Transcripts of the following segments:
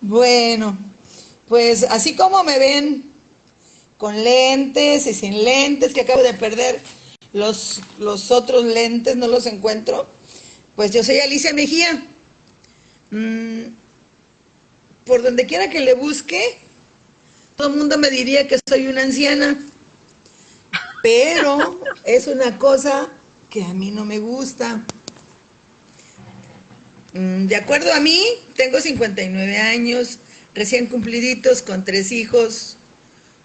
Bueno, pues así como me ven con lentes y sin lentes, que acabo de perder los, los otros lentes, no los encuentro, pues yo soy Alicia Mejía. Mm, por donde quiera que le busque, todo el mundo me diría que soy una anciana, pero es una cosa que a mí no me gusta. Mm, de acuerdo a mí, tengo 59 años, recién cumpliditos, con tres hijos,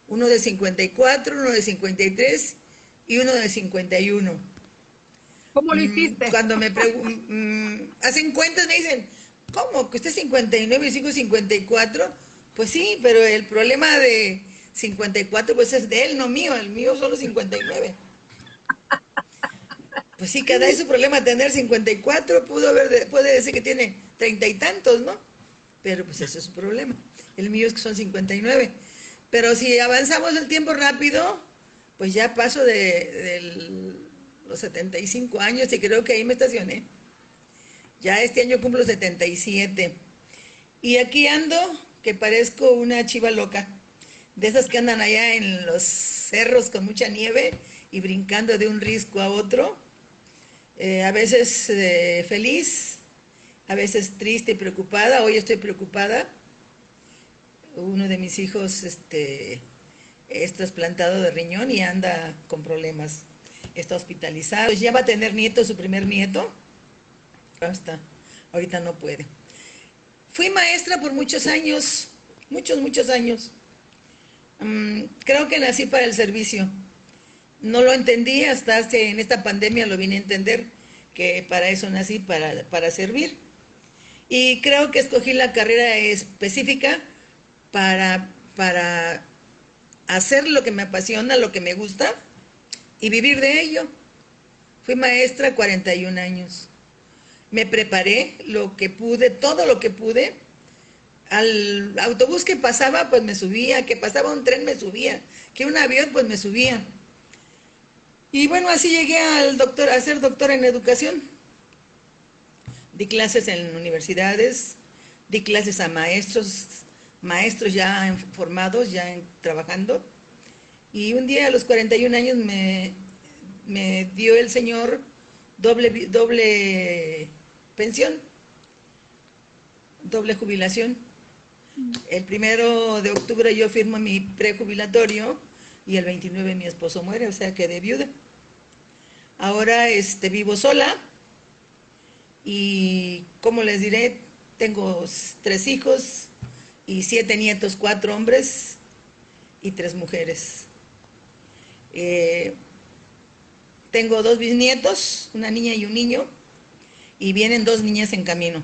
uno de 54, uno de 53 y uno de 51. ¿Cómo lo mm, hiciste? Cuando me preguntan, mm, hacen cuentas, me dicen, ¿cómo? ¿Que usted es 59 y 54? Pues sí, pero el problema de 54 pues es de él, no mío, el mío solo 59. Pues sí, cada vez su problema tener 54, pudo haber, puede decir que tiene treinta y tantos, ¿no? Pero pues ese es su problema. El mío es que son 59. Pero si avanzamos el tiempo rápido, pues ya paso de, los 75 años y creo que ahí me estacioné. Ya este año cumplo 77. Y aquí ando, que parezco una chiva loca. De esas que andan allá en los cerros con mucha nieve y brincando de un risco a otro eh, a veces eh, feliz, a veces triste y preocupada. Hoy estoy preocupada. Uno de mis hijos este, es trasplantado de riñón y anda con problemas. Está hospitalizado. Ya va a tener nieto, su primer nieto. Basta, ahorita no puede. Fui maestra por muchos años, muchos, muchos años. Mm, creo que nací para el servicio no lo entendí hasta hace, en esta pandemia lo vine a entender, que para eso nací, para, para servir. Y creo que escogí la carrera específica para, para hacer lo que me apasiona, lo que me gusta y vivir de ello. Fui maestra 41 años. Me preparé lo que pude, todo lo que pude. Al autobús que pasaba, pues me subía, que pasaba un tren me subía, que un avión, pues me subía. Y bueno, así llegué al doctor, a ser doctora en educación. Di clases en universidades, di clases a maestros, maestros ya formados, ya trabajando. Y un día a los 41 años me, me dio el señor doble, doble pensión, doble jubilación. El primero de octubre yo firmo mi prejubilatorio y el 29 mi esposo muere, o sea que de viuda. Ahora este, vivo sola y, como les diré, tengo tres hijos y siete nietos, cuatro hombres y tres mujeres. Eh, tengo dos bisnietos, una niña y un niño, y vienen dos niñas en camino.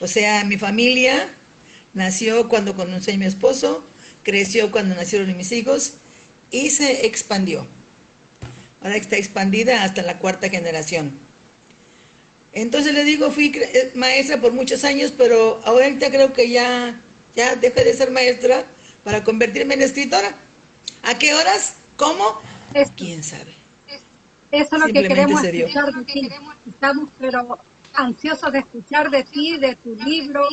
O sea, mi familia nació cuando conocí a mi esposo, creció cuando nacieron mis hijos y se expandió. Ahora está expandida hasta la cuarta generación. Entonces le digo, fui eh, maestra por muchos años, pero ahorita creo que ya, ya dejé de ser maestra para convertirme en escritora. ¿A qué horas? ¿Cómo? ¿Quién sabe? Eso es lo que queremos escuchar de ti. Estamos pero ansiosos de escuchar de ti, de tu libro,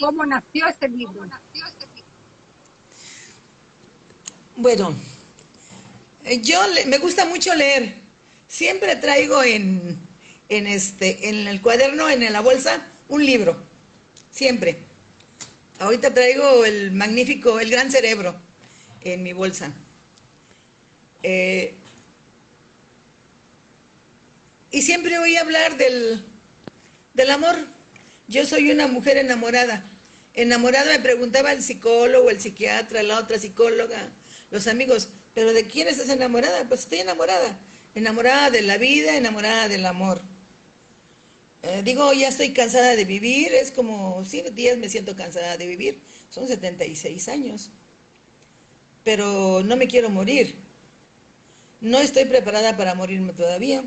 cómo nació este libro. Bueno, yo me gusta mucho leer. Siempre traigo en, en, este, en el cuaderno, en la bolsa, un libro. Siempre. Ahorita traigo el magnífico, el gran cerebro en mi bolsa. Eh, y siempre oí hablar del, del amor. Yo soy una mujer enamorada. Enamorada me preguntaba el psicólogo, el psiquiatra, la otra psicóloga, los amigos, pero ¿de quién estás enamorada? Pues estoy enamorada, enamorada de la vida, enamorada del amor. Eh, digo, ya estoy cansada de vivir, es como, sí, días me siento cansada de vivir, son 76 años, pero no me quiero morir. No estoy preparada para morirme todavía,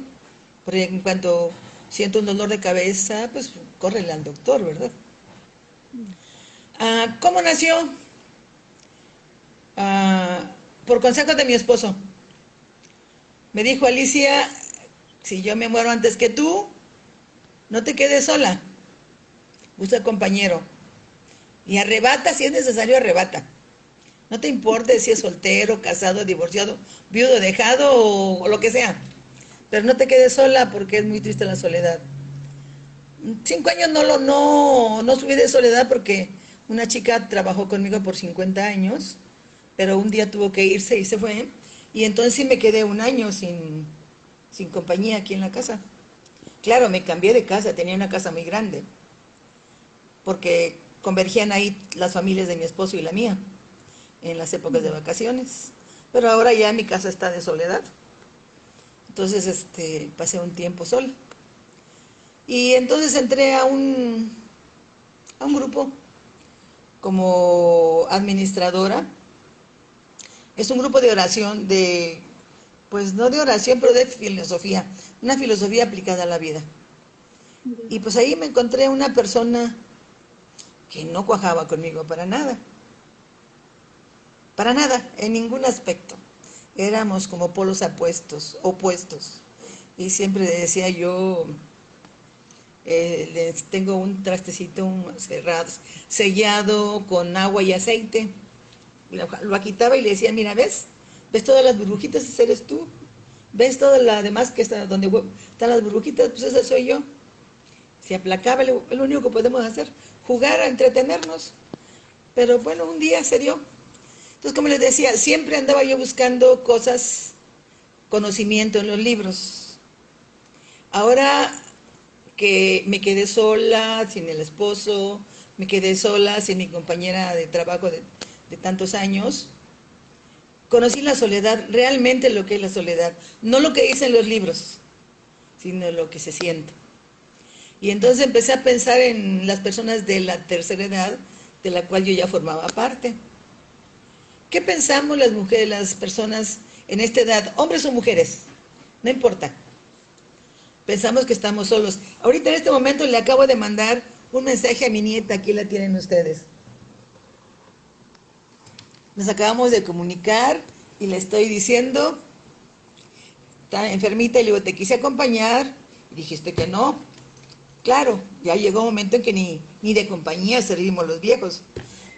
porque en cuanto siento un dolor de cabeza, pues córrele al doctor, ¿verdad? Ah, ¿Cómo nació? Ah, por consejo de mi esposo. Me dijo Alicia, si yo me muero antes que tú, no te quedes sola, busca compañero. Y arrebata, si es necesario, arrebata. No te importe si es soltero, casado, divorciado, viudo, dejado o, lo que sea. Pero no te quedes sola porque es muy triste la soledad. Cinco años no lo no, no subí de soledad porque una chica trabajó conmigo por 50 años, pero un día tuvo que irse y se fue. Y entonces sí me quedé un año sin, sin compañía aquí en la casa. Claro, me cambié de casa, tenía una casa muy grande, porque convergían ahí las familias de mi esposo y la mía en las épocas de vacaciones. Pero ahora ya mi casa está de soledad. Entonces este, pasé un tiempo sola. Y entonces entré a un, a un grupo como administradora. Es un grupo de oración, de, pues no de oración, pero de filosofía, una filosofía aplicada a la vida. Y pues ahí me encontré una persona que no cuajaba conmigo para nada. Para nada, en ningún aspecto. Éramos como polos apuestos, opuestos. Y siempre decía yo, eh, tengo un trastecito cerrado, sellado con agua y aceite. Lo, lo, quitaba y le decía, mira, ¿ves? ¿Ves todas las burbujitas? Ese eres tú. ¿Ves toda la demás que está donde están las burbujitas? Pues esa soy yo. Se aplacaba, lo único que podemos hacer, jugar, a entretenernos. Pero bueno, un día se dio. Entonces, como les decía, siempre andaba yo buscando cosas, conocimiento en los libros. Ahora que me quedé sola, sin el esposo, me quedé sola, sin mi compañera de trabajo de, de tantos años, conocí la soledad, realmente lo que es la soledad, no lo que dicen los libros, sino lo que se siente. Y entonces empecé a pensar en las personas de la tercera edad, de la cual yo ya formaba parte. ¿Qué pensamos las mujeres, las personas en esta edad, hombres o mujeres? No importa pensamos que estamos solos. Ahorita en este momento le acabo de mandar un mensaje a mi nieta, aquí la tienen ustedes. Nos acabamos de comunicar y le estoy diciendo, está enfermita y le digo, te quise acompañar, y dijiste que no. Claro, ya llegó un momento en que ni, ni de compañía servimos los viejos.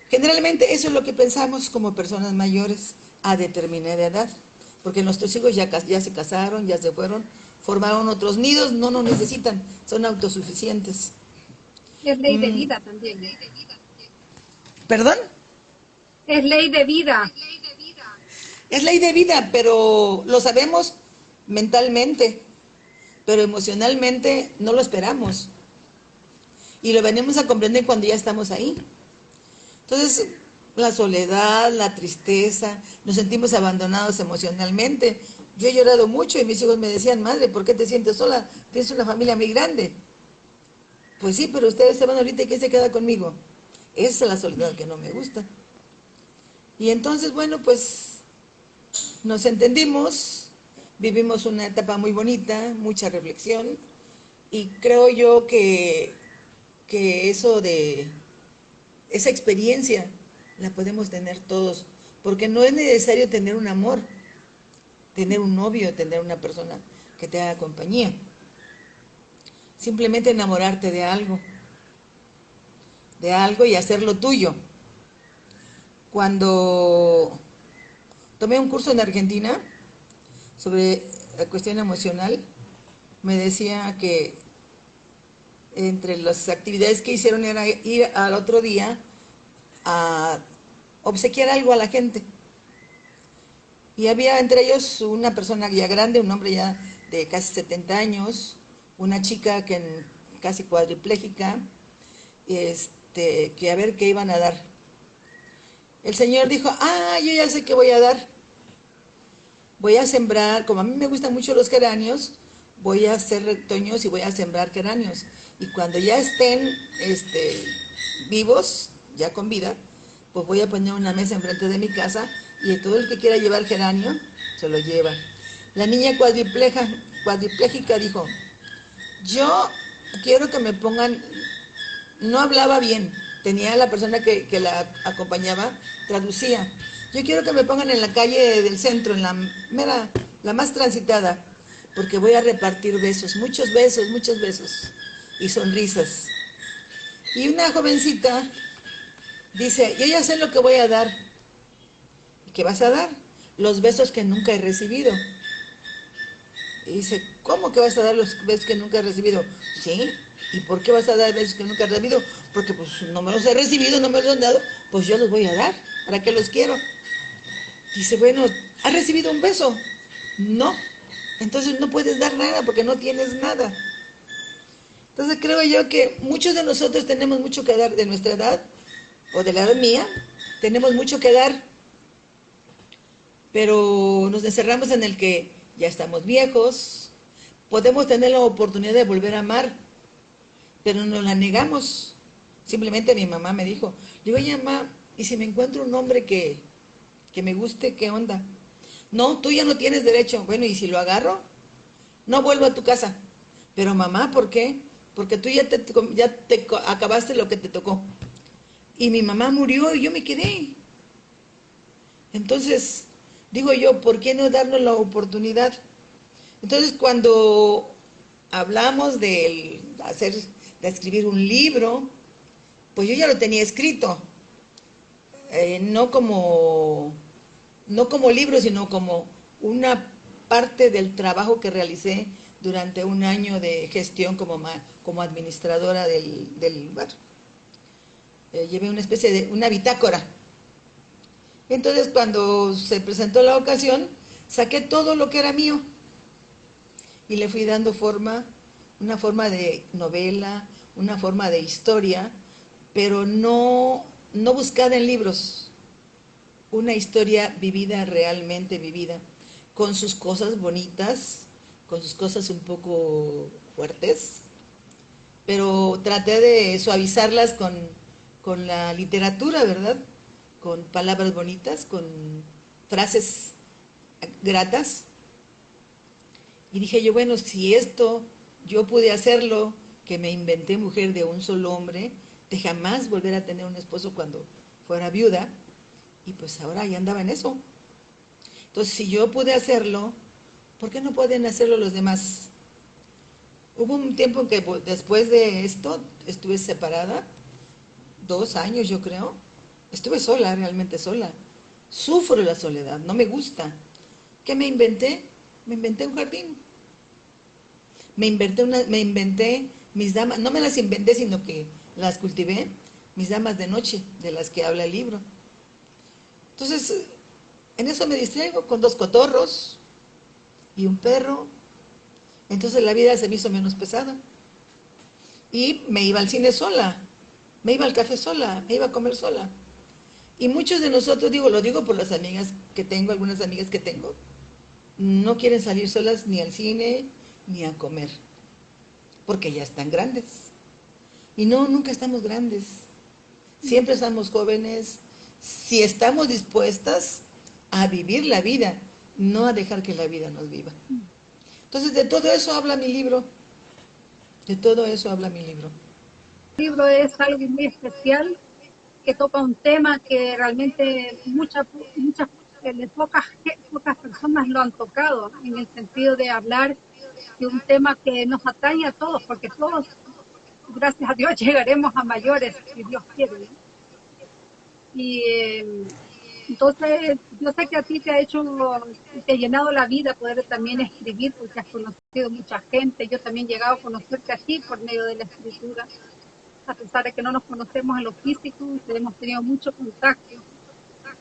Generalmente eso es lo que pensamos como personas mayores a determinada edad, porque nuestros hijos ya, ya se casaron, ya se fueron, formaron otros nidos, no nos necesitan, son autosuficientes. Es ley de mm. vida también. ¿Perdón? Es ley de vida. Es ley de vida, pero lo sabemos mentalmente, pero emocionalmente no lo esperamos. Y lo venimos a comprender cuando ya estamos ahí. Entonces, la soledad, la tristeza, nos sentimos abandonados emocionalmente. Yo he llorado mucho y mis hijos me decían, madre, ¿por qué te sientes sola? Tienes una familia muy grande. Pues sí, pero ustedes se van ahorita y ¿quién se queda conmigo? Esa es la soledad que no me gusta. Y entonces, bueno, pues nos entendimos, vivimos una etapa muy bonita, mucha reflexión, y creo yo que, que eso de, esa experiencia la podemos tener todos, porque no es necesario tener un amor, tener un novio, tener una persona que te haga compañía. Simplemente enamorarte de algo, de algo y hacerlo tuyo. Cuando tomé un curso en Argentina sobre la cuestión emocional, me decía que entre las actividades que hicieron era ir al otro día a obsequiar algo a la gente. Y había entre ellos una persona ya grande, un hombre ya de casi 70 años, una chica que casi cuadriplégica, este, que a ver qué iban a dar. El Señor dijo, ah, yo ya sé qué voy a dar. Voy a sembrar, como a mí me gustan mucho los geranios, voy a hacer retoños y voy a sembrar geranios. Y cuando ya estén este, vivos, ya con vida, pues voy a poner una mesa enfrente de mi casa y todo el que quiera llevar geranio, se lo lleva. La niña cuadripleja, dijo, yo quiero que me pongan, no hablaba bien, tenía la persona que, la acompañaba, traducía, yo quiero que me pongan en la calle del centro, en la mera, la más transitada, porque voy a repartir besos, muchos besos, muchos besos, y sonrisas. Y una jovencita Dice, yo ya sé lo que voy a dar. ¿Y qué vas a dar? Los besos que nunca he recibido. Y dice, ¿cómo que vas a dar los besos que nunca he recibido? Sí, ¿y por qué vas a dar besos que nunca he recibido? Porque pues no me los he recibido, no me los han dado, pues yo los voy a dar. ¿Para qué los quiero? Dice, bueno, ¿has recibido un beso? No. Entonces no puedes dar nada porque no tienes nada. Entonces creo yo que muchos de nosotros tenemos mucho que dar de nuestra edad, o de la edad mía, tenemos mucho que dar, pero nos encerramos en el que ya estamos viejos, podemos tener la oportunidad de volver a amar, pero nos la negamos. Simplemente mi mamá me dijo, digo, mamá, ¿y si me encuentro un hombre que, que me guste, qué onda? No, tú ya no tienes derecho. Bueno, ¿y si lo agarro? No vuelvo a tu casa. Pero mamá, ¿por qué? Porque tú ya te, ya te acabaste lo que te tocó. Y mi mamá murió y yo me quedé. Entonces, digo yo, ¿por qué no darnos la oportunidad? Entonces, cuando hablamos de hacer, de escribir un libro, pues yo ya lo tenía escrito. Eh, no como no como libro, sino como una parte del trabajo que realicé durante un año de gestión como, como administradora del, del bar. Eh, llevé una especie de, una bitácora. Entonces cuando se presentó la ocasión, saqué todo lo que era mío y le fui dando forma, una forma de novela, una forma de historia, pero no, no buscada en libros, una historia vivida, realmente vivida, con sus cosas bonitas, con sus cosas un poco fuertes, pero traté de suavizarlas con, con la literatura, ¿verdad? Con palabras bonitas, con frases gratas. Y dije yo, bueno, si esto yo pude hacerlo, que me inventé mujer de un solo hombre, de jamás volver a tener un esposo cuando fuera viuda, y pues ahora ya andaba en eso. Entonces, si yo pude hacerlo, ¿por qué no pueden hacerlo los demás? Hubo un tiempo en que pues, después de esto estuve separada, dos años yo creo, estuve sola, realmente sola. Sufro la soledad, no me gusta. ¿Qué me inventé? Me inventé un jardín. Me inventé, una, me inventé mis damas, no me las inventé, sino que las cultivé, mis damas de noche, de las que habla el libro. Entonces, en eso me distraigo con dos cotorros y un perro. Entonces la vida se me hizo menos pesada. Y me iba al cine sola, me iba al café sola, me iba a comer sola. Y muchos de nosotros, digo, lo digo por las amigas que tengo, algunas amigas que tengo, no quieren salir solas ni al cine ni a comer, porque ya están grandes. Y no, nunca estamos grandes. Siempre estamos jóvenes, si estamos dispuestas a vivir la vida, no a dejar que la vida nos viva. Entonces, de todo eso habla mi libro. De todo eso habla mi libro. El libro es algo muy especial, que toca un tema que realmente muchas, muchas, pocas, pocas personas lo han tocado, en el sentido de hablar de un tema que nos atañe a todos, porque todos, gracias a Dios, llegaremos a mayores, si Dios quiere. Y em, entonces, yo sé que a ti te ha hecho, te ha llenado la vida poder también escribir, porque has conocido mucha gente. Yo también he llegado a conocerte aquí por medio de la escritura, a pesar de que no nos conocemos en lo físico, hemos tenido mucho contacto.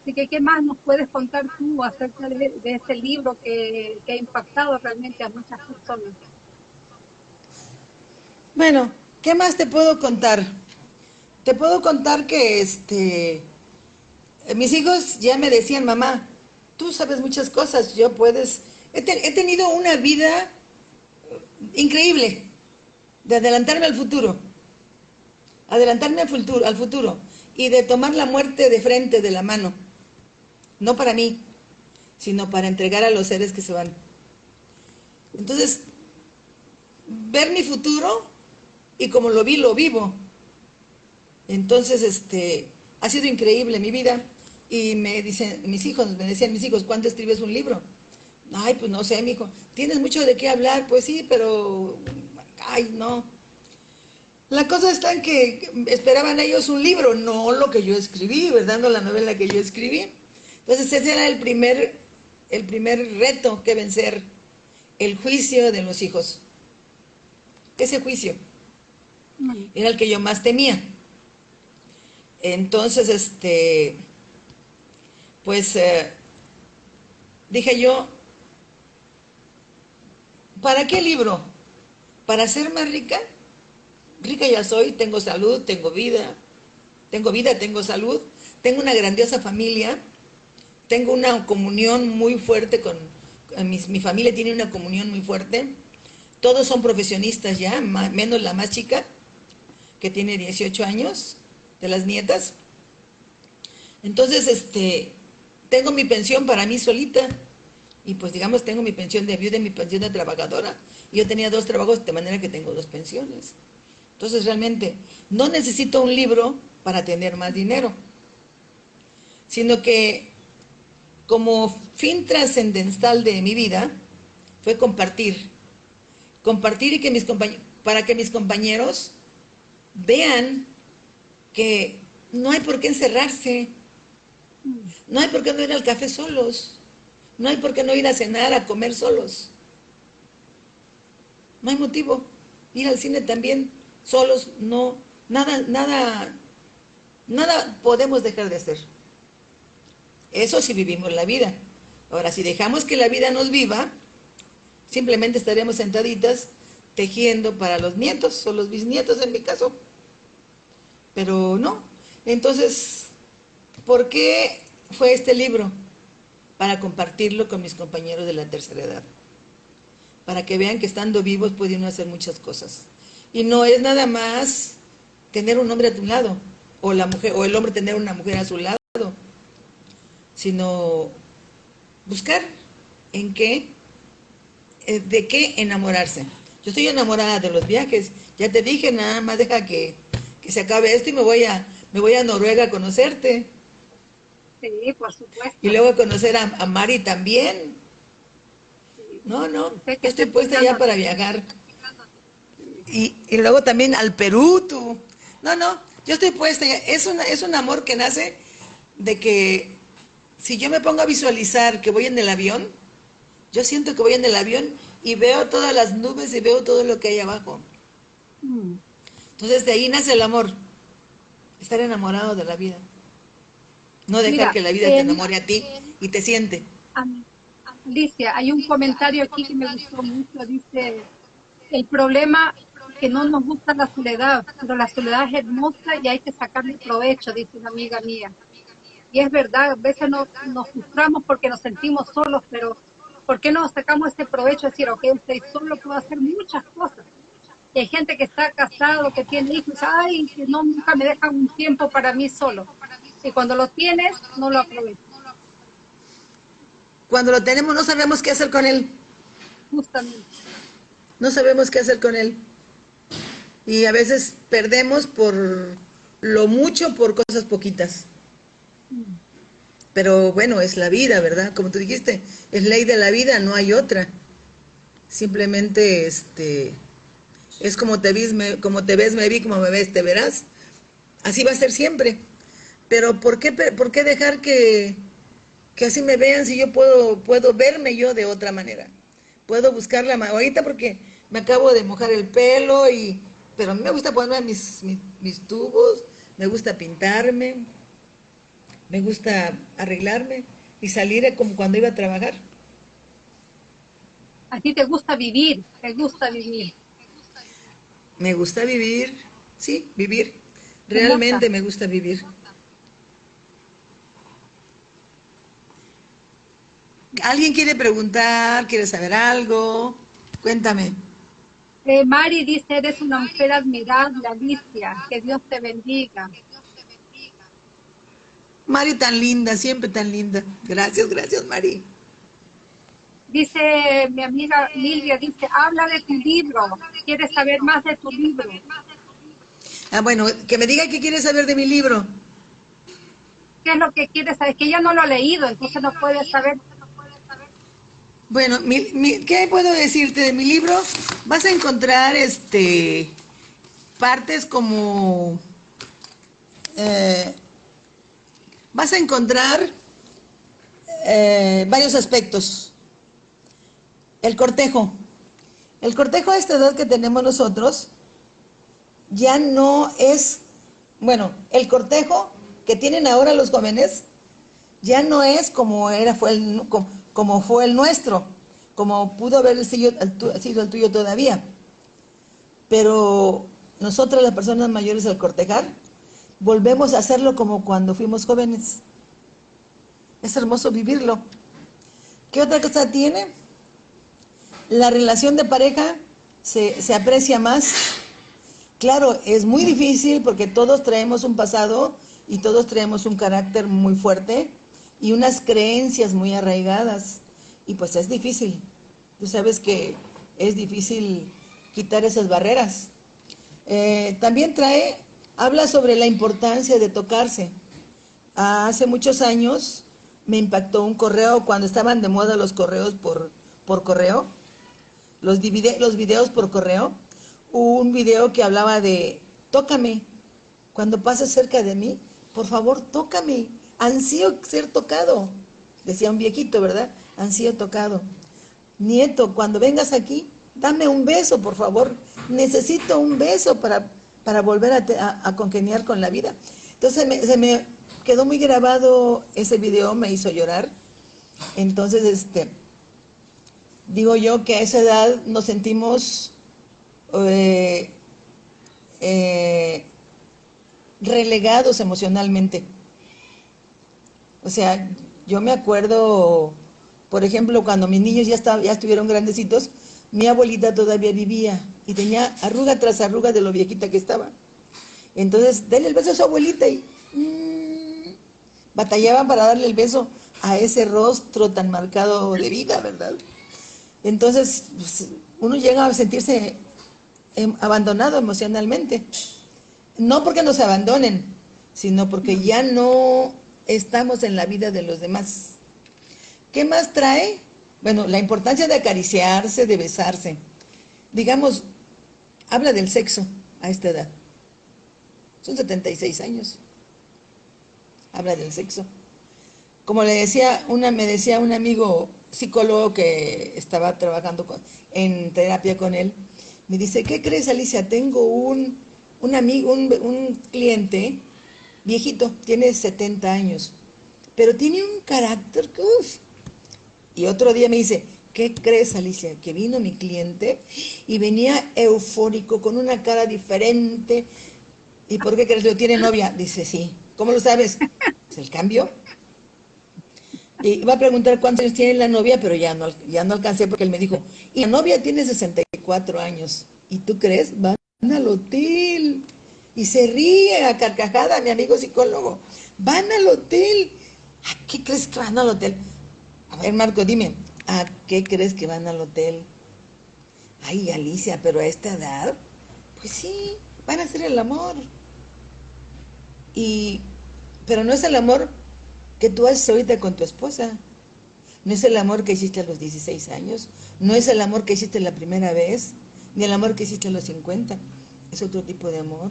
Así que, ¿qué más nos puedes contar tú acerca de, este libro que, que ha impactado realmente a muchas personas? Bueno, ¿qué más te puedo contar? Te puedo contar que este eh, mis hijos ya me decían, mamá, tú sabes muchas cosas, yo puedes... He, tenido una vida increíble de adelantarme al futuro, adelantarme al futuro, al futuro y de tomar la muerte de frente, de la mano, no para mí, sino para entregar a los seres que se van. Entonces, ver mi futuro y como lo vi, lo vivo. Entonces, este, ha sido increíble mi vida. Y me dicen, mis hijos, me decían mis hijos, ¿cuándo escribes un libro? Ay, pues no sé, mi hijo. ¿Tienes mucho de qué hablar? Pues sí, pero, ay, no. La cosa está en que esperaban ellos un libro, no lo que yo escribí, ¿verdad? No la novela que yo escribí. Entonces ese era el primer, el primer reto que vencer, el juicio de los hijos. Ese juicio era el que yo más temía. Entonces, este, pues, eh, dije yo, ¿para qué libro? ¿Para ser más rica? Rica ya soy, tengo salud, tengo vida, tengo vida, tengo salud, tengo una grandiosa familia, tengo una comunión muy fuerte con, mi, mi familia tiene una comunión muy fuerte, todos son profesionistas ya, menos la más chica, que tiene 18 años, de las nietas. Entonces, este, tengo mi pensión para mí solita, y pues digamos, tengo mi pensión de viuda y mi pensión de trabajadora. Yo tenía dos trabajos, de manera que tengo dos pensiones. Entonces, realmente, no necesito un libro para tener más dinero, sino que como fin trascendental de mi vida, fue compartir. Compartir y que mis para que mis compañeros vean que no hay por qué encerrarse, no hay por qué no ir al café solos, no hay por qué no ir a cenar, a comer solos. No hay motivo. Ir al cine también solos, no, nada, nada, nada podemos dejar de hacer. Eso si vivimos la vida. Ahora, si dejamos que la vida nos viva, simplemente estaremos sentaditas tejiendo para los nietos o los bisnietos en mi caso. Pero no. Entonces, ¿por qué fue este libro? Para compartirlo con mis compañeros de la tercera edad. Para que vean que estando vivos pueden hacer muchas cosas. Y no es nada más tener un hombre a tu lado, o la mujer, o el hombre tener una mujer a su lado, sino buscar en qué, eh, de qué enamorarse. Yo estoy enamorada de los viajes. Ya te dije, nada más deja que, se acabe esto y me voy a me voy a Noruega a conocerte. Sí, por supuesto. Y luego a conocer a, Mari también. No, no, estoy puesta ya para viajar. Y, y, luego también al Perú, tú. No, no, yo estoy puesta. Es, una, es un amor que nace de que si yo me pongo a visualizar que voy en el avión, yo siento que voy en el avión y veo todas las nubes y veo todo lo que hay abajo. Mm. Entonces de ahí nace el amor, estar enamorado de la vida. No dejar que la vida te enamore a ti y te siente. Alicia, hay un comentario aquí que me gustó mucho, dice, el problema que no nos gusta la soledad, pero la soledad es hermosa y hay que sacarle provecho, dice una amiga mía. Y es verdad, a veces nos, nos frustramos porque nos sentimos solos, pero ¿por qué no sacamos este provecho de decir, ok, estoy solo, puedo hacer muchas cosas? Y hay gente que está casado, que tiene hijos, ay, que no, nunca me dejan un tiempo para mí solo. Y cuando lo tienes, no lo aprovechas. Cuando lo tenemos, no sabemos qué hacer con él. Justamente. No sabemos qué hacer con él. Y a veces perdemos por lo mucho por cosas poquitas. Pero bueno, es la vida, ¿verdad? Como tú dijiste, es ley de la vida, no hay otra. Simplemente, este, es como te, ves, me, como te ves, me vi, como me ves, te verás. Así va a ser siempre. Pero ¿por qué, por qué dejar que, que así me vean si yo puedo, puedo verme yo de otra manera? Puedo buscar la ahorita porque me acabo de mojar el pelo y, pero a mí me gusta ponerme mis, mis tubos, me gusta pintarme, me gusta arreglarme y salir como cuando iba a trabajar. A ti te gusta vivir, te gusta vivir. Me gusta vivir, sí, vivir. Realmente me gusta vivir. ¿Alguien quiere preguntar? ¿Quiere saber algo? Cuéntame. Eh, Mari dice, eres una mujer admirable, Alicia. Que Dios te bendiga. Mari tan linda, siempre tan linda. Gracias, gracias Mari. Dice mi amiga Lilia, dice, habla de tu libro, quiere saber más de tu libro. Ah, bueno, que me diga qué quiere saber de mi libro. ¿Qué es lo que quiere saber? Que ella no lo ha leído, entonces no puede saber. Bueno, ¿qué puedo decirte de mi libro? Vas a encontrar este partes como... Eh, vas a encontrar eh, varios aspectos. El cortejo. El cortejo a esta edad que tenemos nosotros ya no es, bueno, el cortejo que tienen ahora los jóvenes ya no es como era fue el, como, fue el nuestro, como pudo haber sido el, tuyo todavía. Pero nosotros las personas mayores al cortejar volvemos a hacerlo como cuando fuimos jóvenes. Es hermoso vivirlo. ¿Qué otra cosa tiene? La relación de pareja se, se aprecia más. Claro, es muy difícil porque todos traemos un pasado y todos traemos un carácter muy fuerte y unas creencias muy arraigadas. Y pues es difícil. Tú sabes que es difícil quitar esas barreras. Eh, también trae, habla sobre la importancia de tocarse. Hace muchos años me impactó un correo, cuando estaban de moda los correos por, por correo, los, los videos por correo, un video que hablaba de, tócame, cuando pases cerca de mí, por favor, tócame, ansío ser tocado, decía un viejito, ¿verdad? Ansío tocado. Nieto, cuando vengas aquí, dame un beso, por favor, necesito un beso para, para volver a, congeniar con la vida. Entonces se me quedó muy grabado ese video, me hizo llorar. Entonces, este, digo yo que a esa edad nos sentimos eh, eh, relegados emocionalmente. O sea, yo me acuerdo, por ejemplo, cuando mis niños ya estuvieron grandecitos, mi abuelita todavía vivía y tenía arruga tras arruga de lo viejita que estaba. Entonces, denle el beso a su abuelita y mmm, batallaban para darle el beso a ese rostro tan marcado de vida, ¿verdad? Entonces, pues, uno llega a sentirse em, abandonado emocionalmente. No porque nos abandonen, sino porque ya no estamos en la vida de los demás. ¿Qué más trae? Bueno, la importancia de acariciarse, de besarse. Digamos, habla del sexo a esta edad. Son 76 años. Habla del sexo. Como le decía, una, me decía un amigo psicólogo que estaba trabajando en terapia con él, me dice, ¿qué crees Alicia? Tengo un un amigo, un, cliente viejito, tiene 70 años, pero tiene un carácter que, uff. Y otro día me dice, ¿qué crees, Alicia? Que vino mi cliente y venía eufórico, con una cara diferente. ¿Y por qué crees? ¿Lo tiene novia? Dice, sí. ¿Cómo lo sabes? ¿Es el cambio? Y va a preguntar cuántos años tiene la novia, pero ya no, ya no alcancé porque él me dijo, y la novia tiene 64 años. ¿Y tú crees? Va al hotel. Y se ríe a carcajada mi amigo psicólogo. Van al hotel. ¿A qué crees que van al hotel? A ver, Marco, dime, ¿a qué crees que van al hotel? Ay, Alicia, pero a esta edad, pues sí, van a hacer el amor. Y, pero no es el amor que tú haces ahorita con tu esposa. No es el amor que hiciste a los 16 años. No es el amor que hiciste la primera vez ni el amor que hiciste a los 50. Es otro tipo de amor.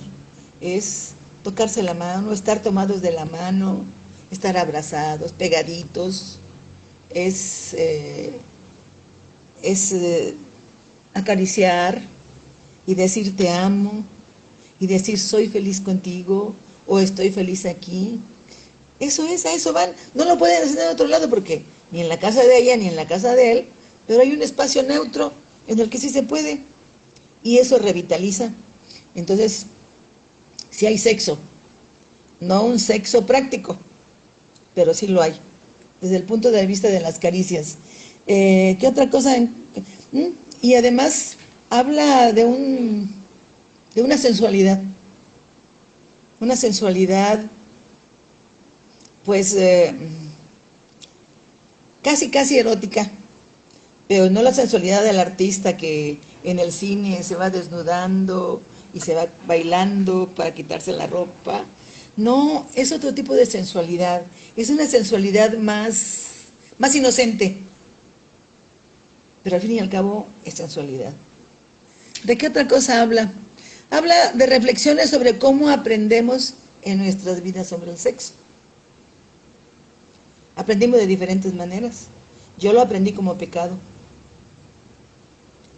Es tocarse la mano, estar tomados de la mano, estar abrazados, pegaditos. Es, eh, es eh, acariciar y decir te amo y decir soy feliz contigo o estoy feliz aquí. Eso es, a eso van. No lo pueden hacer en otro lado porque ni en la casa de ella ni en la casa de él, pero hay un espacio neutro en el que sí se puede y eso revitaliza. Entonces, si hay sexo, no un sexo práctico, pero sí lo hay, desde el punto de vista de las caricias. Eh, ¿Qué otra cosa? ¿Mm? Y además habla de, un, de una sensualidad, una sensualidad, pues, eh, casi, casi erótica, pero no la sensualidad del artista que en el cine se va desnudando y se va bailando para quitarse la ropa. No, es otro tipo de sensualidad. Es una sensualidad más, más inocente. Pero al fin y al cabo es sensualidad. ¿De qué otra cosa habla? Habla de reflexiones sobre cómo aprendemos en nuestras vidas sobre el sexo. Aprendimos de diferentes maneras. Yo lo aprendí como pecado.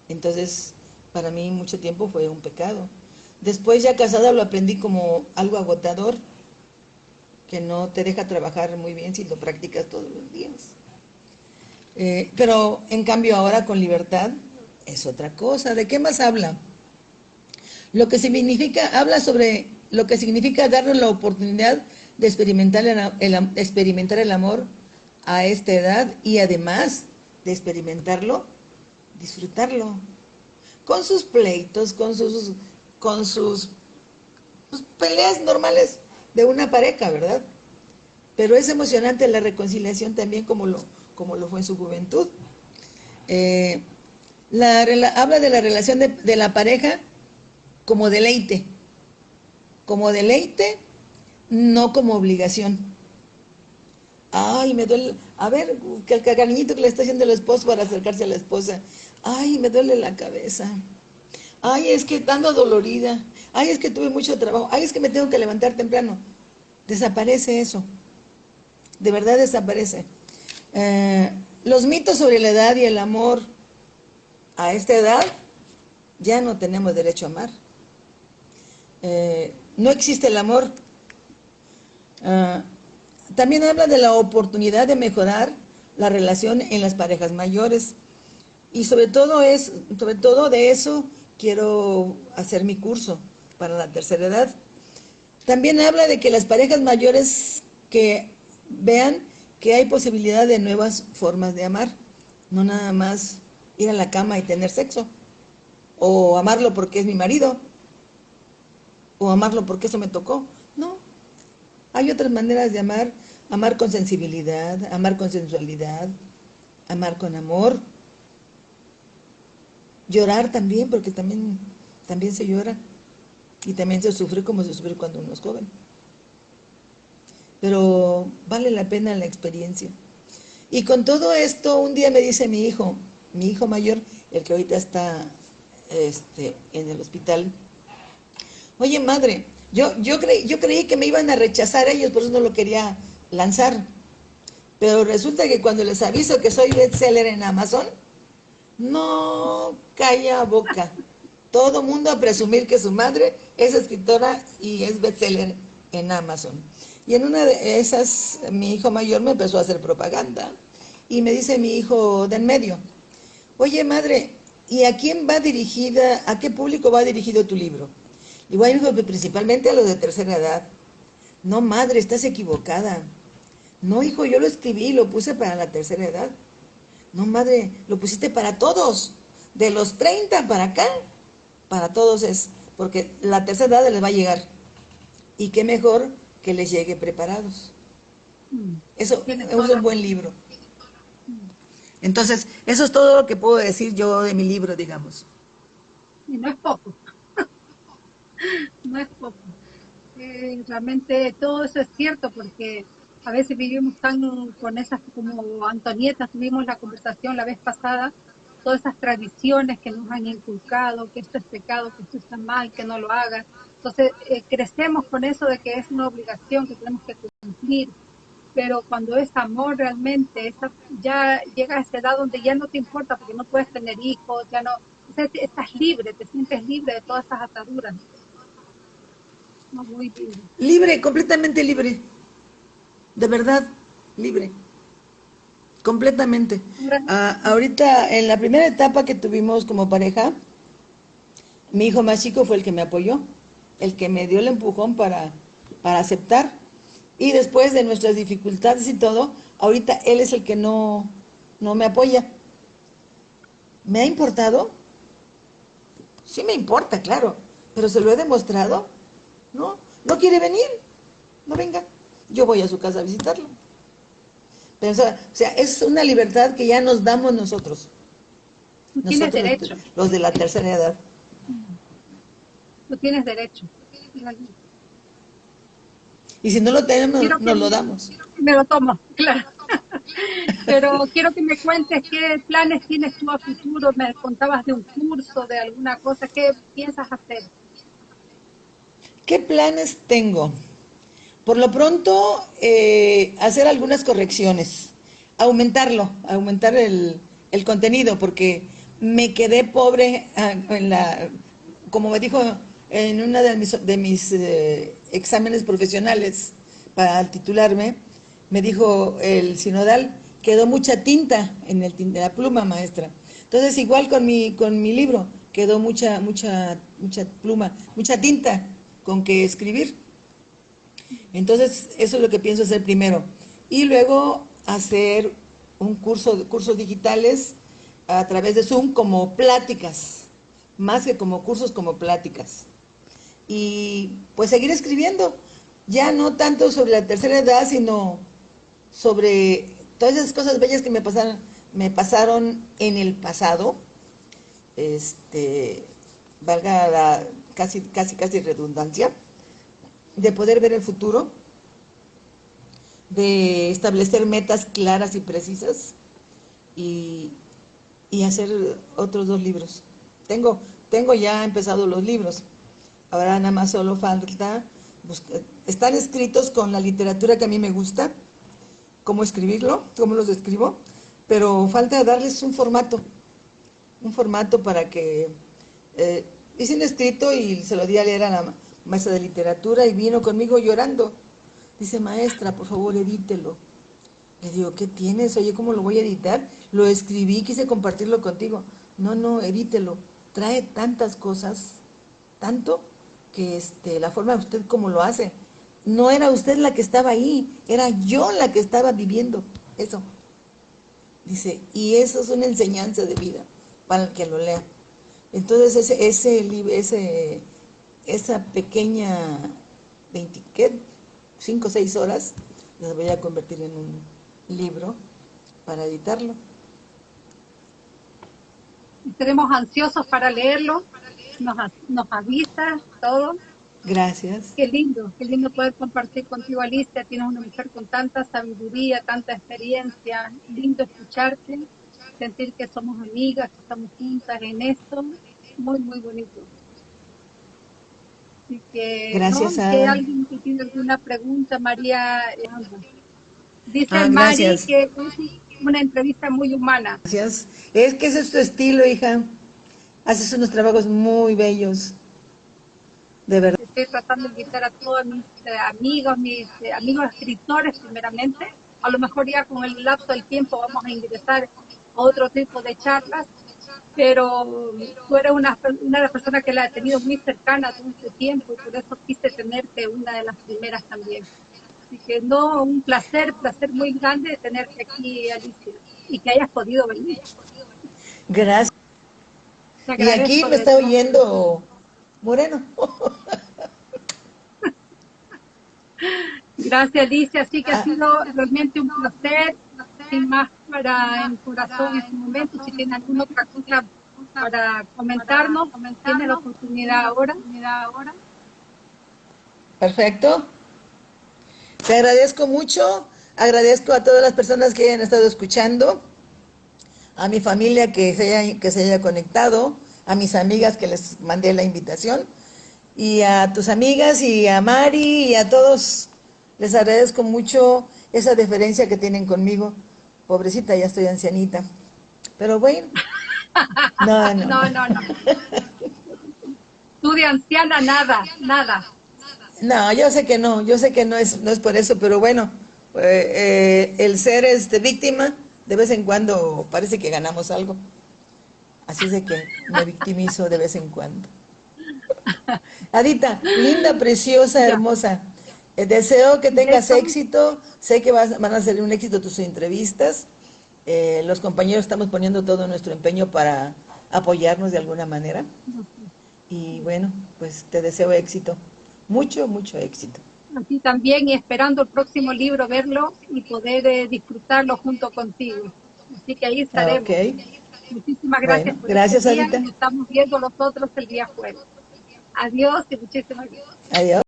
Entonces, para mí mucho tiempo fue un pecado. Después ya casada lo aprendí como algo agotador, que no te deja trabajar muy bien si lo practicas todos los días. Eh, pero en cambio ahora con libertad es otra cosa. ¿De qué más habla? Lo que significa, habla sobre lo que significa darnos la oportunidad de experimentar el, experimentar el amor a esta edad y además de experimentarlo, disfrutarlo. Con sus pleitos, con sus, con sus, sus peleas normales de una pareja, ¿verdad? Pero es emocionante la reconciliación también como lo, como lo fue en su juventud. Eh, la, habla de la relación de, de la pareja como deleite, como deleite, no como obligación. Ay, me duele, a ver, que el cariñito que le está haciendo el esposo para acercarse a la esposa. Ay, me duele la cabeza. Ay, es que estando dolorida. Ay, es que tuve mucho trabajo. Ay, es que me tengo que levantar temprano. Desaparece eso. De verdad desaparece. Eh, los mitos sobre la edad y el amor a esta edad, ya no tenemos derecho a amar. Eh, no existe el amor. Ah, también habla de la oportunidad de mejorar la relación en las parejas mayores. Y sobre todo, es, sobre todo de eso quiero hacer mi curso para la tercera edad. También habla de que las parejas mayores que vean que hay posibilidad de nuevas formas de amar, no nada más ir a la cama y tener sexo, o amarlo porque es mi marido, o amarlo porque eso me tocó, no. Hay otras maneras de amar, amar con sensibilidad, amar con sensualidad, amar con amor, llorar también, porque también, también se llora, y también se sufre como se sufre cuando uno es joven pero vale la pena la experiencia. Y con todo esto, un día me dice mi hijo, mi hijo mayor, el que ahorita está este, en el hospital, oye madre, yo, yo, creí, yo creí que me iban a rechazar ellos, por eso no lo quería lanzar. Pero resulta que cuando les aviso que soy bestseller en Amazon, no calla boca. Todo mundo a presumir que su madre es escritora y es bestseller en Amazon. Y en una de esas, mi hijo mayor me empezó a hacer propaganda. Y me dice mi hijo de en medio, oye madre, ¿y a quién va dirigida, a qué público va dirigido tu libro? Igual hijo, principalmente a los de tercera edad. No madre, estás equivocada. No hijo, yo lo escribí, lo puse para la tercera edad. No madre, lo pusiste para todos. De los 30 para acá, para todos es, porque la tercera edad les va a llegar. Y qué mejor que les llegue preparados. Mm. Eso es un buen libro. Entonces, eso es todo lo que puedo decir yo de mi libro, digamos. Y no es poco. no es poco. Eh, realmente todo eso es cierto porque a veces vivimos tan con esas, como Antonieta, tuvimos la conversación la vez pasada, todas esas tradiciones que nos han inculcado, que esto es pecado, que esto está mal, que no lo hagas. Entonces, eh, crecemos con eso de que es una obligación que tenemos que cumplir, pero cuando es amor realmente, ya llega a esa edad donde ya no te importa porque no puedes tener hijos, ya no, estás libre, te sientes libre de todas esas ataduras. Libre, completamente libre. De verdad, libre. Completamente. Ah, ahorita, en la primera etapa que tuvimos como pareja, mi hijo más chico fue el que me apoyó el que me dio el empujón para, para aceptar. Y después de nuestras dificultades y todo, ahorita él es el que no, no me apoya. ¿Me ha importado? Sí me importa, claro, pero se lo he demostrado. No, no quiere venir, no venga. Yo voy a su casa a visitarlo. Pero, o sea, es una libertad que ya nos damos nosotros. Nosotros, derecho. los de la tercera edad tienes derecho. Y si no lo tenemos, nos lo damos. Me lo tomo, claro. Pero quiero que me cuentes qué planes tienes tú a futuro. Me contabas de un curso, de alguna cosa. ¿Qué piensas hacer? ¿Qué planes tengo? Por lo pronto, eh, hacer algunas correcciones, aumentarlo, aumentar el, contenido, porque me quedé pobre ah, en la, como me dijo en una de mis, de mis eh, exámenes profesionales para titularme, me dijo el sinodal, quedó mucha tinta en, el, en la pluma maestra. Entonces igual con mi, con mi libro, quedó mucha, mucha, mucha pluma, mucha tinta con que escribir. Entonces eso es lo que pienso hacer primero. Y luego hacer un curso, cursos digitales a través de Zoom como pláticas, más que como cursos, como pláticas. Y pues seguir escribiendo, ya no tanto sobre la tercera edad, sino sobre todas esas cosas bellas que me pasaron, me pasaron en el pasado, este, valga la casi, casi, casi redundancia, de poder ver el futuro, de establecer metas claras y precisas y, y hacer otros dos libros. Tengo, tengo ya empezado los libros, ahora nada más solo falta, buscar, están escritos con la literatura que a mí me gusta, cómo escribirlo, cómo los escribo, pero falta darles un formato, un formato para que... Eh, hice escrito y se lo di a leer a la maestra de literatura y vino conmigo llorando. Dice, maestra, por favor, edítelo. Le digo, ¿qué tienes? Oye, ¿cómo lo voy a editar? Lo escribí, quise compartirlo contigo. No, no, edítelo. Trae tantas cosas, tanto, que este, la forma de usted como lo hace, no era usted la que estaba ahí, era yo la que estaba viviendo eso. Dice, y eso es una enseñanza de vida para el que lo lea. Entonces ese, ese, ese esa pequeña 20, ¿qué? 5 o 6 horas las voy a convertir en un libro para editarlo. Estaremos ansiosos para leerlo, nos, nos avisa todo. Gracias. Qué lindo, qué lindo poder compartir contigo, Alicia. Tienes una mujer con tanta sabiduría, tanta experiencia. Lindo escucharte, sentir que somos amigas, que estamos juntas en esto. Muy, muy bonito. Así que, Gracias ¿no? a... que alguien que tiene alguna pregunta, María. Eh, dice Ah, Mari que es una entrevista muy humana. Gracias. Es que ese es tu estilo, hija. Haces unos trabajos muy bellos. De verdad. Estoy tratando de invitar a todos mis eh, amigos, mis eh, amigos escritores primeramente. A lo mejor ya con el lapso del tiempo vamos a ingresar a otro tipo de charlas, pero tú eres una, una de las personas que la he tenido muy cercana todo este tiempo y por eso quise tenerte una de las primeras también. Así que no, un placer, placer muy grande de tenerte aquí, Alicia, y que hayas podido venir. Gracias. Y aquí me está oyendo Moreno. Gracias, Alicia. Así que Ah. ha sido realmente un placer. Sin más para el corazón en este momento. Si tiene alguna otra cosa para comentarnos, tiene la oportunidad ahora. Perfecto. Te agradezco mucho. Agradezco a todas las personas que hayan estado escuchando. A mi familia que se haya, que se haya conectado. A mis amigas que les mandé la invitación. Y a tus amigas y a Mari y a todos. Les agradezco mucho esa deferencia que tienen conmigo. Pobrecita, ya estoy ancianita. Pero bueno. No, no. No, no, no. Tú de anciana, nada, nada. No, yo sé que no, yo sé que no es, no es por eso, pero bueno, eh, eh, el ser este, víctima, de vez en cuando parece que ganamos algo. Así es de que me victimizo de vez en cuando. Adita, linda, preciosa, hermosa. Eh, deseo que tengas éxito. Sé que vas- van a ser un éxito tus entrevistas. Eh, los compañeros estamos poniendo todo nuestro empeño para apoyarnos de alguna manera. Y bueno, pues te deseo éxito. Mucho, mucho éxito. Así también y esperando el próximo libro verlo y poder eh, disfrutarlo junto contigo. Así que ahí estaremos. Ok. Muchísimas gracias Bueno, por gracias, este día nos estamos viendo nosotros el día jueves. Adiós y muchísimas gracias. Adiós.